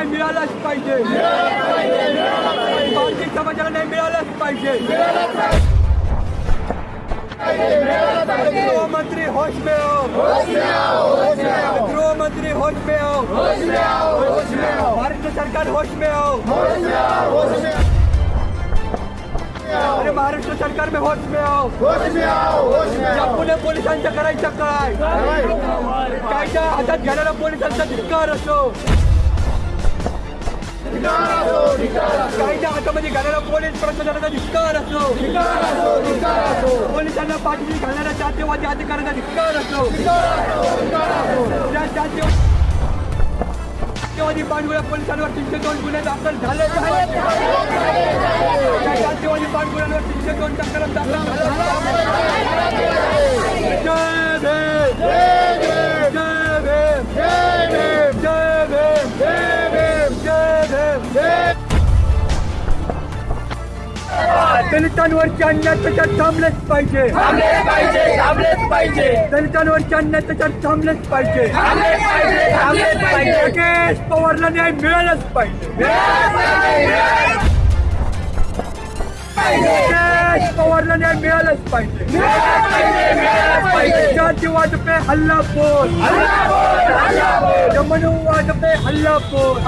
न्याय मिळालाच पाहिजे बाकी समाजाला न्याय मिळालाच पाहिजे गृहमंत्री होश में गृहमंत्री होश में महाराष्ट्र सरकार होश में हो अरे महाराष्ट्र सरकार में होश में या पुणे पोलिसांचं करायचं काय कायदा हातात घ्यायला पोलिसांचा धिक्कार असो। कायदा हातामध्ये घालणारा पोलीस प्रशासनाचा धिक्कार असो पोलिसांना पाठीशी घालणाऱ्या जातीवादी अधिकाऱ्यांचा धिक्कार असो त्या जातीय जातीवादी पांडुळ्या पोलिसांवर तीनशे दोन गुन्हे दाखल झाले त्या जातीवादी पांडुळ्यांवर तीनशे दोन तक्रार दाखल झाल्या दलितांवरचे अन्याय त्याच्यात थांबलेच पाहिजे. थांबलेच पाहिजे थांबलेच पाहिजे. दलितांवरचे अन्याय त्याच्यात थांबलेच पाहिजे. थांबलेच पाहिजे थांबलेच पाहिजे. राकेश पवारला न्याय मिळालाच पाहिजे. राकेश पवारला न्याय मिळालाच पाहिजे. जातीवाद पे हल्ला बोल हल्ला बोल हल्ला बोल